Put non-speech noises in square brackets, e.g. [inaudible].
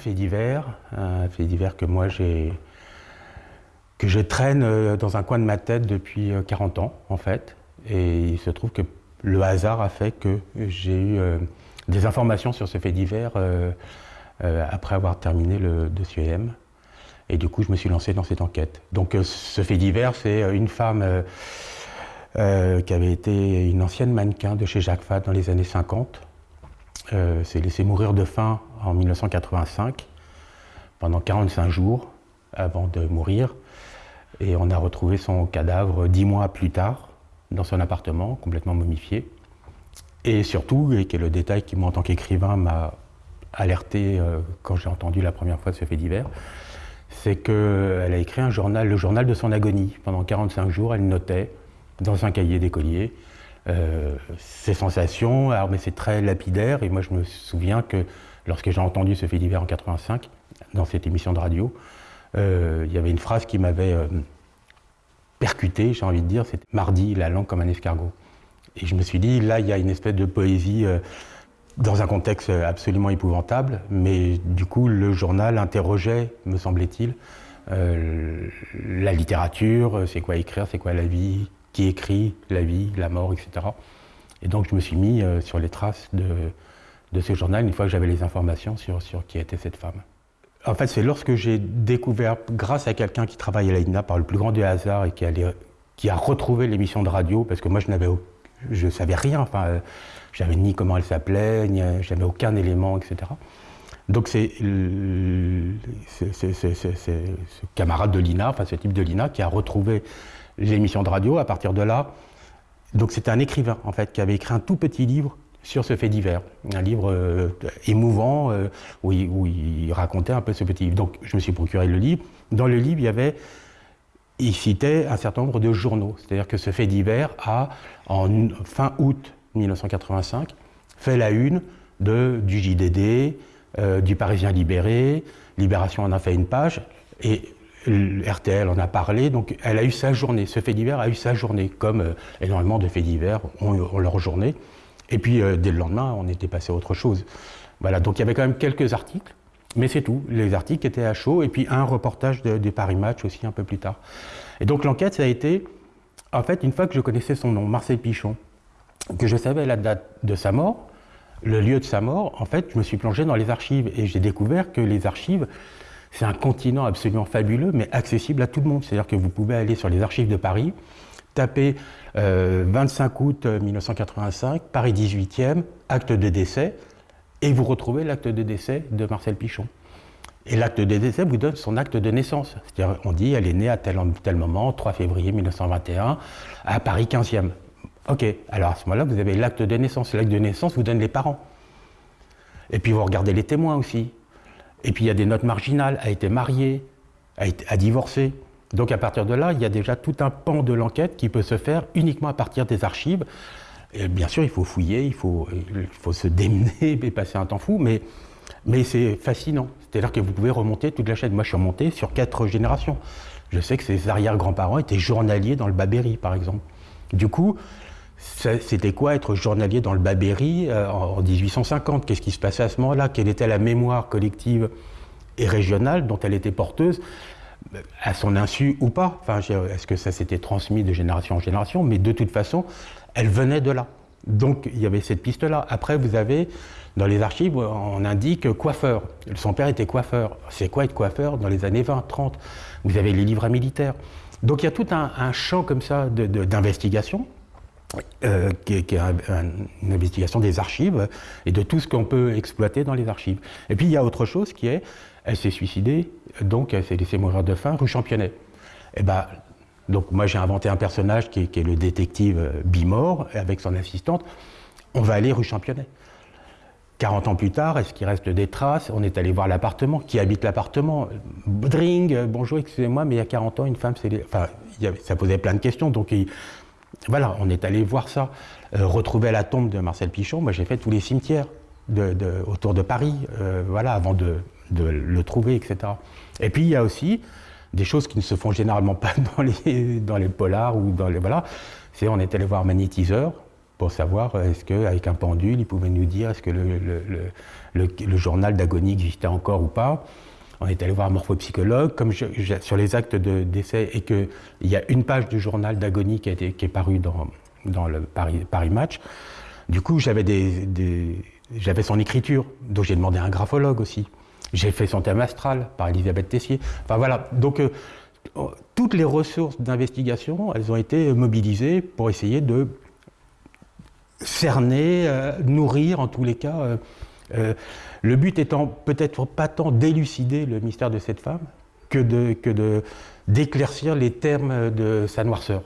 fait divers, un fait divers que moi j'ai que je traîne euh, dans un coin de ma tête depuis 40 ans en fait. Et il se trouve que le hasard a fait que j'ai eu des informations sur ce fait divers après avoir terminé le dossier M. Et du coup, je me suis lancé dans cette enquête. Donc ce fait divers, c'est une femme euh, qui avait été une ancienne mannequin de chez Jacques Fat dans les années 50. Euh, s'est laissé mourir de faim en 1985, pendant 45 jours avant de mourir. Et on a retrouvé son cadavre dix mois plus tard dans son appartement, complètement momifié. Et surtout, et qui le détail qui, moi, en tant qu'écrivain, m'a alerté euh, quand j'ai entendu la première fois ce fait divers, c'est qu'elle a écrit un journal, le journal de son agonie. Pendant 45 jours, elle notait dans un cahier d'écolier. Euh, ces sensations, mais c'est très lapidaire, et moi je me souviens que lorsque j'ai entendu ce fait divers en 85, dans cette émission de radio, euh, il y avait une phrase qui m'avait euh, percuté, j'ai envie de dire, c'était « mardi, la langue comme un escargot ». Et je me suis dit, là, il y a une espèce de poésie dans un contexte absolument épouvantable, mais du coup, le journal interrogeait, me semblait-il, la littérature, c'est quoi écrire, c'est quoi la vie, qui écrit la vie, la mort, etc. Et donc je me suis mis euh, sur les traces de, de, ce journal une fois que j'avais les informations sur, sur qui était cette femme. En fait, c'est lorsque j'ai découvert, grâce à quelqu'un qui travaille à l'AINA par le plus grand des hasards et qui, qui a retrouvé l'émission de radio, parce que moi je n'avais je savais rien, enfin, euh, j'avais ni comment elle s'appelait, ni j'avais aucun élément, etc. Donc c'est ce camarade de l'INA, enfin ce type de l'INA, qui a retrouvé l'émission de radio à partir de là. Donc c'était un écrivain en fait qui avait écrit un tout petit livre sur ce fait divers, un livre euh, émouvant euh, où, il, racontait un peu ce petit livre. Donc je me suis procuré le livre. Dans le livre, il y avait, il citait un certain nombre de journaux. C'est-à-dire que ce fait divers a, en fin août 1985, fait la une du JDD, euh, du Parisien libéré, Libération en a fait une page, et RTL en a parlé, donc elle a eu sa journée. Ce fait divers a eu sa journée, comme euh, énormément de faits divers ont, leur journée. Et puis, euh, dès le lendemain, on était passé à autre chose. Voilà, donc il y avait quand même quelques articles, mais c'est tout. Les articles étaient à chaud, et puis un reportage de, des Paris Match aussi un peu plus tard. Et donc l'enquête, ça a été, en fait, une fois que je connaissais son nom, Marcel Pichon, que je savais la date de sa mort, le lieu de sa mort, en fait, je me suis plongé dans les archives, et j'ai découvert que les archives, c'est un continent absolument fabuleux, mais accessible à tout le monde. C'est-à-dire que vous pouvez aller sur les archives de Paris, taper 25 euh, août 1985, euh, Paris 18e, acte de décès, et vous retrouvez l'acte de décès de Marcel Pichon. Et l'acte de décès vous donne son acte de naissance. C'est-à-dire, on dit, elle est née à tel, tel moment, 3 février 1921, à Paris 15e. Ok, alors à ce moment-là, vous avez l'acte de naissance. L'acte de naissance vous donne les parents. Et puis vous regardez les témoins aussi. Et puis il y a des notes marginales, a été mariée, a, été, a divorcé. Donc à partir de là, il y a déjà tout un pan de l'enquête qui peut se faire uniquement à partir des archives. Et bien sûr, il faut fouiller, il faut, il faut se démener [laughs] et passer un temps fou, mais, mais c'est fascinant. C'est-à-dire que vous pouvez remonter toute la chaîne. Moi, je suis remonté sur quatre générations. Je sais que ses arrière-grands-parents étaient journaliers dans le Babéry, par exemple. Du coup, c'était quoi être journalier dans le Babéry euh, en 1850 Qu'est-ce qui se passait à ce moment-là? Quelle était la mémoire collective et régionale dont elle était porteuse à son insu ou pas? Enfin, Est-ce que ça s'était transmis de génération en génération? Mais de toute façon, elle venait de là. Donc il y avait cette piste-là. Après, vous avez, dans les archives, on indique coiffeur. Son père était coiffeur. C'est quoi être coiffeur dans les années 20, 30 Vous avez les livres militaires. Donc il y a tout un, champ comme ça d'investigation euh, qui, est, une investigation des archives et de tout ce qu'on peut exploiter dans les archives. Et puis il y a autre chose qui est, elle s'est suicidée, donc elle s'est laissée mourir de faim rue Championnet. Et eh ben, donc moi j'ai inventé un personnage qui est, le détective euh, Bimor avec son assistante. On va aller rue Championnet. 40 ans plus tard, est-ce qu'il reste des traces? On est allé voir l'appartement. Qui habite l'appartement? Dring, bonjour, excusez-moi, mais il y a 40 ans, une femme, c'est... Enfin, ça posait plein de questions. Donc, il, voilà, on est allé voir ça. Euh, retrouver la tombe de Marcel Pichon, moi j'ai fait tous les cimetières autour de Paris, euh, voilà, avant de, le trouver, etc. Et puis il y a aussi des choses qui ne se font généralement pas [laughs] dans les, dans les polars ou dans les... Voilà, c'est on est allé voir Magnétiseur, pour savoir est-ce qu'avec un pendule, il pouvait nous dire est-ce que le, journal d'agonie existait encore ou pas. On est allé voir un morphopsychologue, comme sur les actes de décès, et qu'il y a une page du journal d'agonie qui, est paru dans, le Paris, Match. Du coup, j'avais j'avais son écriture, donc j'ai demandé un graphologue aussi. J'ai fait son thème astral par Elisabeth Tessier. Enfin voilà, donc euh, toutes les ressources d'investigation, elles ont été mobilisées pour essayer de cerner, euh, nourrir en tous les cas. Euh, euh, le but étant peut-être pas tant d'élucider le mystère de cette femme que de que d'éclaircir les termes de sa noirceur.